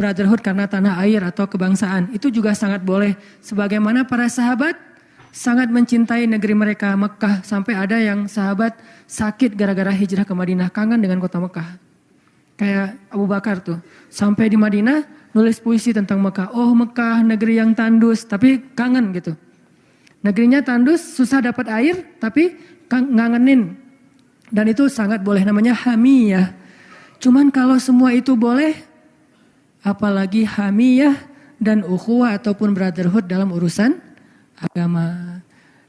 brotherhood karena tanah air atau kebangsaan itu juga sangat boleh. Sebagaimana para sahabat sangat mencintai negeri mereka Mekah. Sampai ada yang sahabat sakit gara-gara hijrah ke Madinah kangen dengan kota Mekah. Kayak Abu Bakar tuh. Sampai di Madinah nulis puisi tentang Mekah. Oh Mekah negeri yang tandus tapi kangen gitu. Negerinya tandus susah dapat air tapi ngangenin. Dan itu sangat boleh namanya hamiyah cuman kalau semua itu boleh apalagi hamiyah dan ukhuwah ataupun brotherhood dalam urusan agama.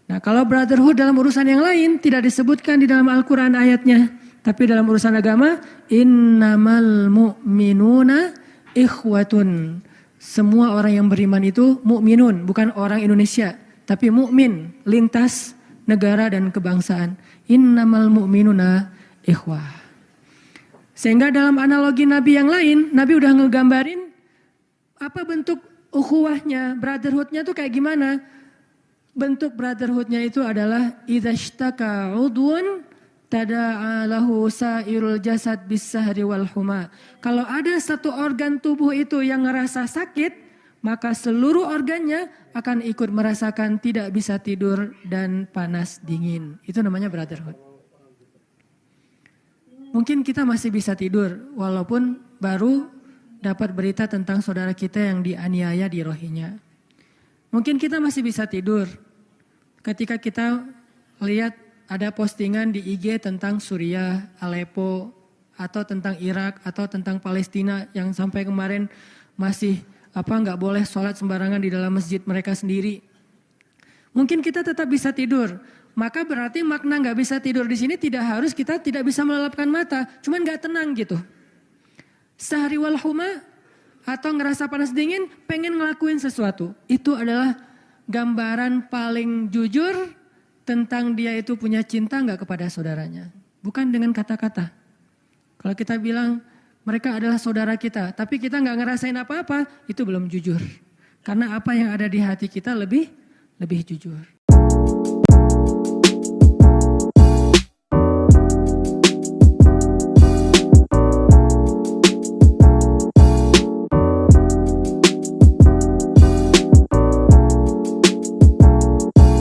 Nah kalau brotherhood dalam urusan yang lain tidak disebutkan di dalam Al-Quran ayatnya. Tapi dalam urusan agama, innamal mu'minuna ikhwatun. Semua orang yang beriman itu mukminun, bukan orang Indonesia. Tapi mukmin lintas negara dan kebangsaan. Innamal mu'minuna ikhwah. Sehingga dalam analogi Nabi yang lain, Nabi udah ngegambarin apa bentuk ukhuwahnya, brotherhoodnya tuh kayak gimana. Bentuk brotherhoodnya itu adalah idhashtaka udwun tada'alahu sa'irul jasad bisahri wal huma. Kalau ada satu organ tubuh itu yang ngerasa sakit, maka seluruh organnya akan ikut merasakan tidak bisa tidur dan panas dingin. Itu namanya brotherhood. Mungkin kita masih bisa tidur walaupun baru dapat berita tentang saudara kita yang dianiaya di rohinya. Mungkin kita masih bisa tidur ketika kita lihat ada postingan di IG tentang Suriah, Aleppo, atau tentang Irak, atau tentang Palestina yang sampai kemarin masih apa nggak boleh sholat sembarangan di dalam masjid mereka sendiri. Mungkin kita tetap bisa tidur, maka berarti makna nggak bisa tidur di sini tidak harus kita tidak bisa melelapkan mata, cuman nggak tenang gitu. Sehari wal huma atau ngerasa panas dingin, pengen ngelakuin sesuatu. Itu adalah gambaran paling jujur tentang dia itu punya cinta nggak kepada saudaranya. Bukan dengan kata-kata. Kalau kita bilang mereka adalah saudara kita, tapi kita nggak ngerasain apa-apa, itu belum jujur. Karena apa yang ada di hati kita lebih lebih jujur. Thank you